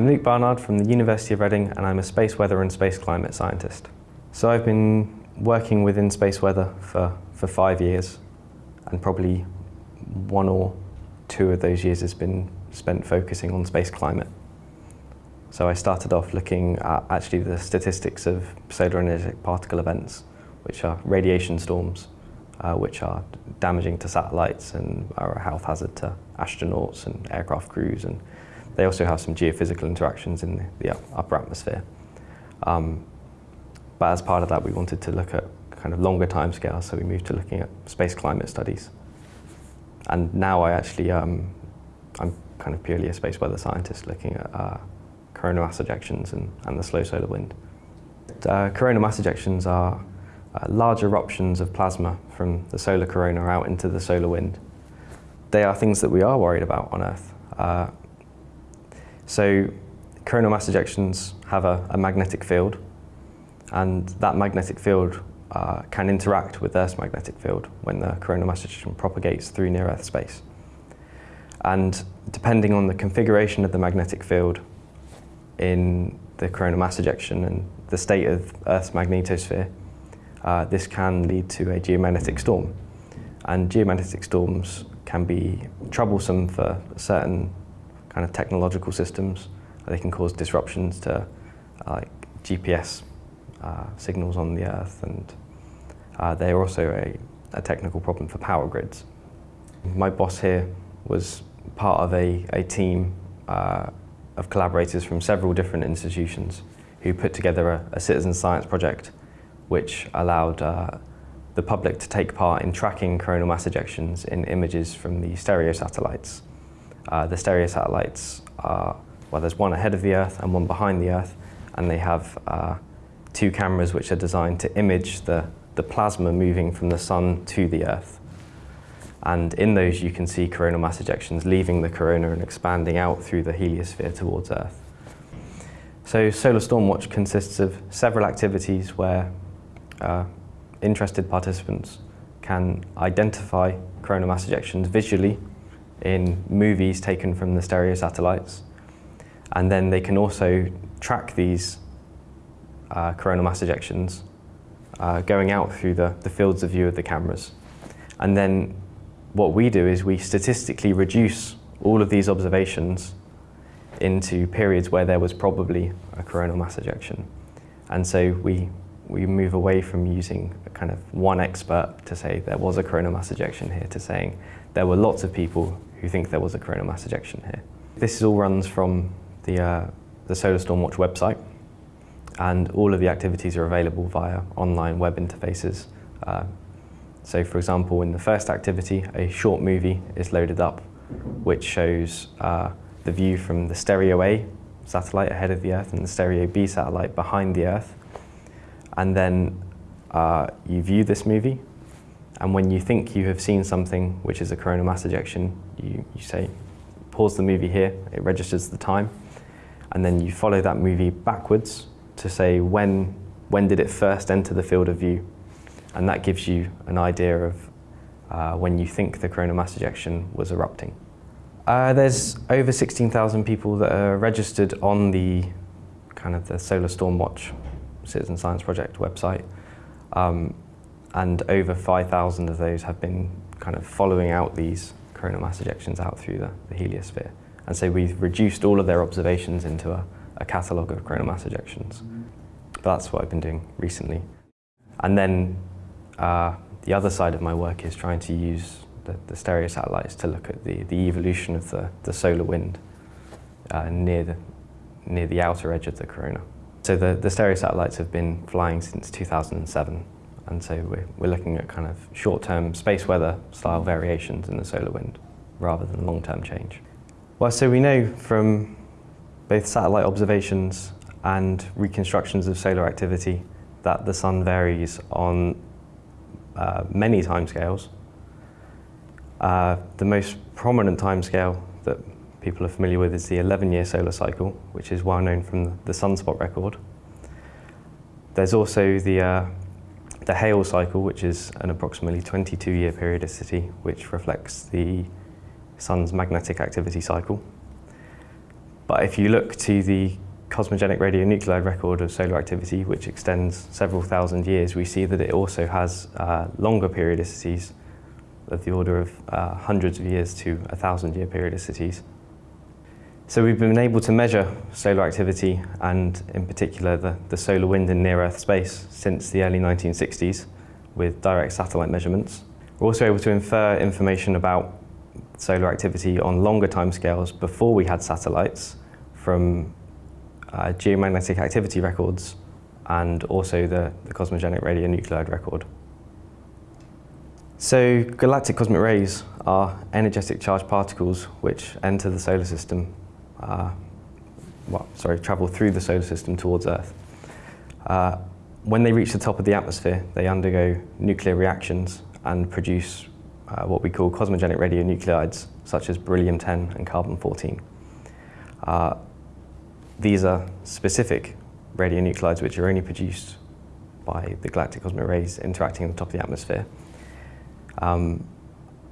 I'm Luke Barnard from the University of Reading and I'm a space weather and space climate scientist. So I've been working within space weather for, for five years and probably one or two of those years has been spent focusing on space climate. So I started off looking at actually the statistics of solar energetic particle events, which are radiation storms, uh, which are damaging to satellites and are a health hazard to astronauts and aircraft crews and they also have some geophysical interactions in the, upper atmosphere. Um, but as part of that, we wanted to look at kind of longer time scales, so we moved to looking at space climate studies. And now I actually, um, I'm kind of purely a space weather scientist looking at uh, coronal mass ejections and, and the slow solar wind. Uh, coronal mass ejections are uh, large eruptions of plasma from the solar corona out into the solar wind. They are things that we are worried about on Earth. Uh, so coronal mass ejections have a, a magnetic field and that magnetic field uh, can interact with Earth's magnetic field when the coronal mass ejection propagates through near-Earth space. And depending on the configuration of the magnetic field in the coronal mass ejection and the state of Earth's magnetosphere, uh, this can lead to a geomagnetic storm. And geomagnetic storms can be troublesome for certain kind of technological systems. They can cause disruptions to uh, like GPS uh, signals on the Earth and uh, they're also a, a, technical problem for power grids. My boss here was part of a, a team uh, of collaborators from several different institutions who put together a, a citizen science project which allowed uh, the public to take part in tracking coronal mass ejections in images from the stereo satellites. Uh, the stereo satellites are, well, there's one ahead of the Earth and one behind the Earth, and they have uh, two cameras which are designed to image the, the plasma moving from the sun to the Earth. And in those you can see coronal mass ejections leaving the corona and expanding out through the heliosphere towards Earth. So Solar Storm Watch consists of several activities where uh, interested participants can identify coronal mass ejections visually in movies taken from the stereo satellites. And then they can also track these uh, coronal mass ejections uh, going out through the, the fields of view of the cameras. And then what we do is we statistically reduce all of these observations into periods where there was probably a coronal mass ejection. And so we, we move away from using kind of one expert to say there was a coronal mass ejection here to saying there were lots of people who think there was a coronal mass ejection here. This all runs from the, uh, the Solar Storm Watch website and all of the activities are available via online web interfaces. Uh, so for example, in the first activity, a short movie is loaded up which shows uh, the view from the Stereo A satellite ahead of the Earth and the Stereo B satellite behind the Earth. And then uh, you view this movie and when you think you have seen something which is a coronal mass ejection, you, you say, pause the movie here, it registers the time, and then you follow that movie backwards to say when, when did it first enter the field of view. And that gives you an idea of uh, when you think the coronal mass ejection was erupting. Uh, there's over 16,000 people that are registered on the kind of the Solar Storm Watch Citizen Science Project website. Um, and over 5,000 of those have been kind of following out these coronal mass ejections out through the, the heliosphere. And so we've reduced all of their observations into a, a catalogue of coronal mass ejections. But that's what I've been doing recently. And then uh, the other side of my work is trying to use the, the stereo satellites to look at the, the evolution of the, the solar wind uh, near, the, near the outer edge of the corona. So the, the stereo satellites have been flying since 2007 and so we're, we're looking at kind of short-term space weather style variations in the solar wind rather than long-term change. Well, so we know from both satellite observations and reconstructions of solar activity that the sun varies on uh, many timescales. Uh, the most prominent timescale that people are familiar with is the 11-year solar cycle, which is well known from the sunspot record. There's also the uh, the Hale cycle, which is an approximately 22-year periodicity, which reflects the sun's magnetic activity cycle. But if you look to the cosmogenic radionuclide record of solar activity, which extends several thousand years, we see that it also has uh, longer periodicities of the order of uh, hundreds of years to a thousand year periodicities. So we've been able to measure solar activity and in particular the, the solar wind in near-Earth space since the early 1960s with direct satellite measurements. We're also able to infer information about solar activity on longer timescales before we had satellites from uh, geomagnetic activity records and also the, the cosmogenic radionuclide record. So galactic cosmic rays are energetic charged particles which enter the solar system uh, well, sorry, travel through the solar system towards Earth. Uh, when they reach the top of the atmosphere, they undergo nuclear reactions and produce uh, what we call cosmogenic radionuclides, such as beryllium-10 and carbon-14. Uh, these are specific radionuclides which are only produced by the galactic cosmic rays interacting at the top of the atmosphere. Um,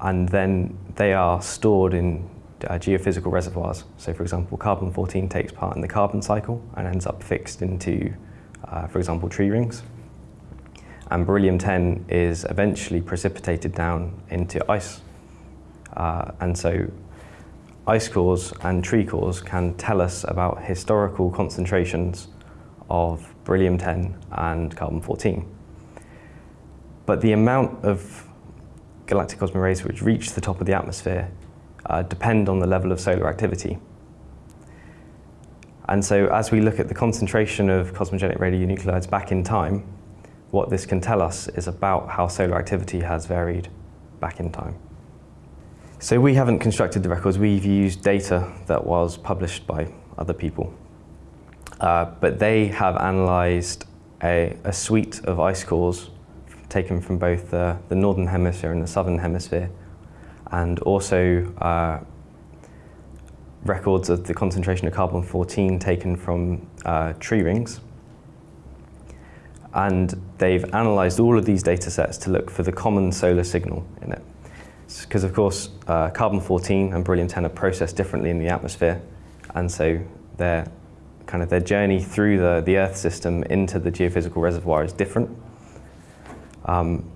and then they are stored in uh, geophysical reservoirs. So for example, carbon-14 takes part in the carbon cycle and ends up fixed into, uh, for example, tree rings. And beryllium-10 is eventually precipitated down into ice. Uh, and so ice cores and tree cores can tell us about historical concentrations of beryllium-10 and carbon-14. But the amount of galactic cosmic rays which reach the top of the atmosphere uh, depend on the level of solar activity. And so as we look at the concentration of cosmogenic radionuclides back in time, what this can tell us is about how solar activity has varied back in time. So we haven't constructed the records, we've used data that was published by other people. Uh, but they have analysed a, a, suite of ice cores taken from both the, the northern hemisphere and the southern hemisphere and also uh, records of the concentration of carbon-14 taken from uh, tree rings. And they've analysed all of these data sets to look for the common solar signal in it. Because of course, uh, carbon-14 and beryllium-10 are processed differently in the atmosphere, and so their kind of their journey through the, the Earth system into the geophysical reservoir is different. Um,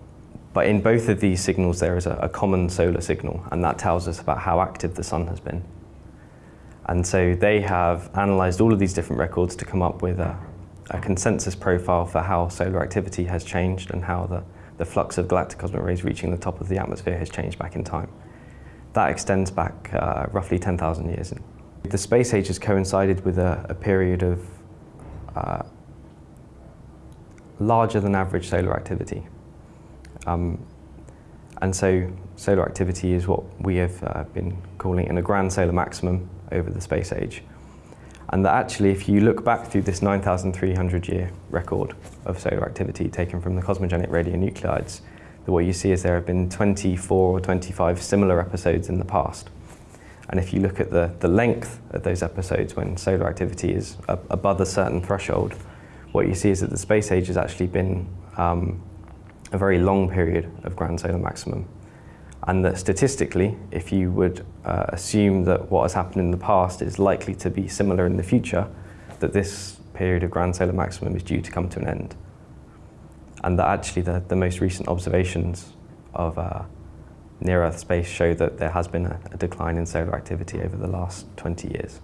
but in both of these signals, there is a, a, common solar signal, and that tells us about how active the sun has been. And so they have analysed all of these different records to come up with a, a, consensus profile for how solar activity has changed and how the, the flux of galactic cosmic rays reaching the top of the atmosphere has changed back in time. That extends back uh, roughly 10,000 years. The space age has coincided with a, a period of uh, larger than average solar activity. Um, and so solar activity is what we have uh, been calling in a grand solar maximum over the space age. And that actually, if you look back through this 9,300 year record of solar activity taken from the cosmogenic radionuclides, what you see is there have been 24 or 25 similar episodes in the past. And if you look at the, the length of those episodes when solar activity is above a certain threshold, what you see is that the space age has actually been um, a very long period of grand solar maximum. And that statistically, if you would uh, assume that what has happened in the past is likely to be similar in the future, that this period of grand solar maximum is due to come to an end. And that actually the, the most recent observations of uh, near-Earth space show that there has been a, a decline in solar activity over the last 20 years.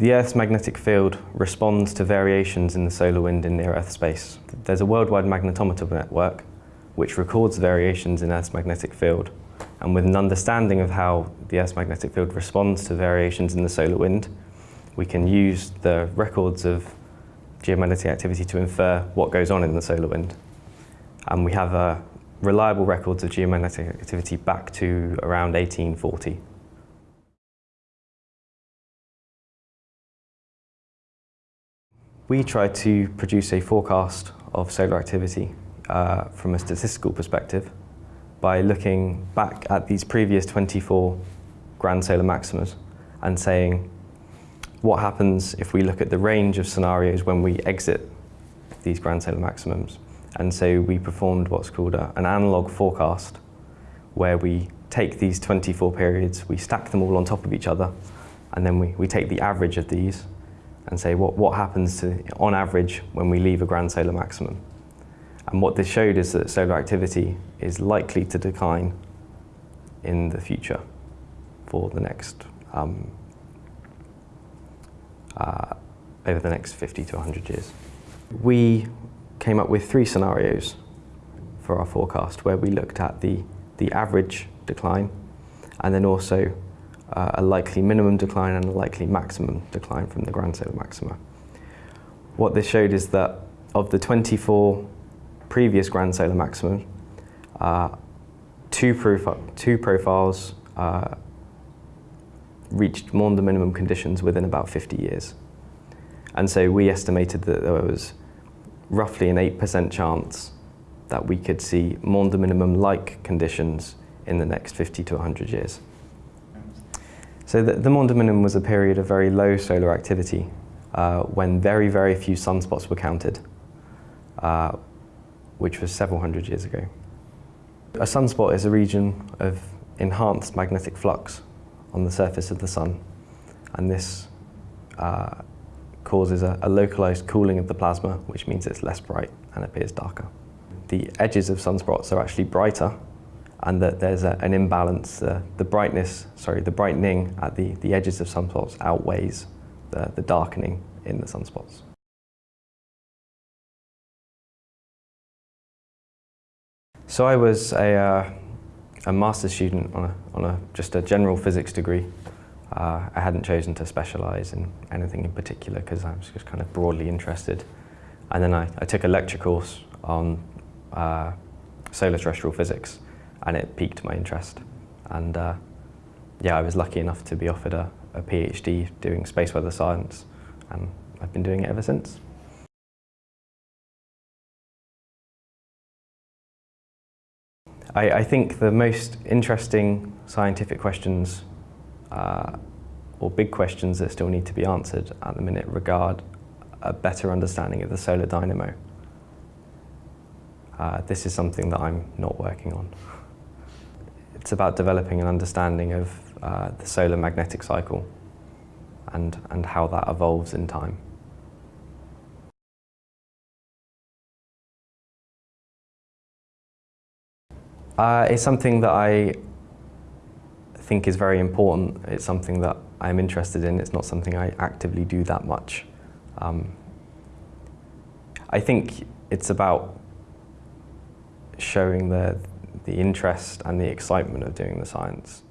The Earth's magnetic field responds to variations in the solar wind in near-Earth space. There's a worldwide magnetometer network which records variations in Earth's magnetic field. And with an understanding of how the Earth's magnetic field responds to variations in the solar wind, we can use the records of geomagnetic activity to infer what goes on in the solar wind. And we have uh, reliable records of geomagnetic activity back to around 1840. We try to produce a forecast of solar activity uh, from a statistical perspective by looking back at these previous 24 grand solar maximas and saying what happens if we look at the range of scenarios when we exit these grand solar maximums. And so we performed what's called a, an analog forecast where we take these 24 periods, we stack them all on top of each other, and then we, we take the average of these and say what, what happens to, on average when we leave a grand solar maximum. And what this showed is that solar activity is likely to decline in the future for the next, um, uh, over the next 50 to 100 years. We came up with three scenarios for our forecast where we looked at the, the average decline and then also uh, a likely minimum decline and a likely maximum decline from the grand solar maxima. What this showed is that of the 24 previous grand solar maximum, uh, two, profi two profiles uh, reached Maunder minimum conditions within about 50 years. And so we estimated that there was roughly an 8% chance that we could see Maunder minimum-like conditions in the next 50 to 100 years. So the, the Maunder minimum was a period of very low solar activity uh, when very, very few sunspots were counted, uh, which was several hundred years ago. A sunspot is a region of enhanced magnetic flux on the surface of the sun, and this uh, causes a, a localized cooling of the plasma, which means it's less bright and appears darker. The edges of sunspots are actually brighter and that there's a, an imbalance. Uh, the brightness, sorry, the brightening at the, the edges of sunspots outweighs the, the darkening in the sunspots. So I was a, uh, a master's student on, a, on a, just a general physics degree. Uh, I hadn't chosen to specialise in anything in particular because I was just kind of broadly interested. And then I, I took a lecture course on uh, solar terrestrial physics and it piqued my interest. And uh, yeah, I was lucky enough to be offered a, a PhD doing space weather science and I've been doing it ever since. I, I think the most interesting scientific questions uh, or big questions that still need to be answered at the minute regard a better understanding of the solar dynamo. Uh, this is something that I'm not working on. It's about developing an understanding of uh, the solar magnetic cycle and, and how that evolves in time. Uh, it's something that I think is very important. It's something that I'm interested in. It's not something I actively do that much. Um, I think it's about showing the, the interest and the excitement of doing the science.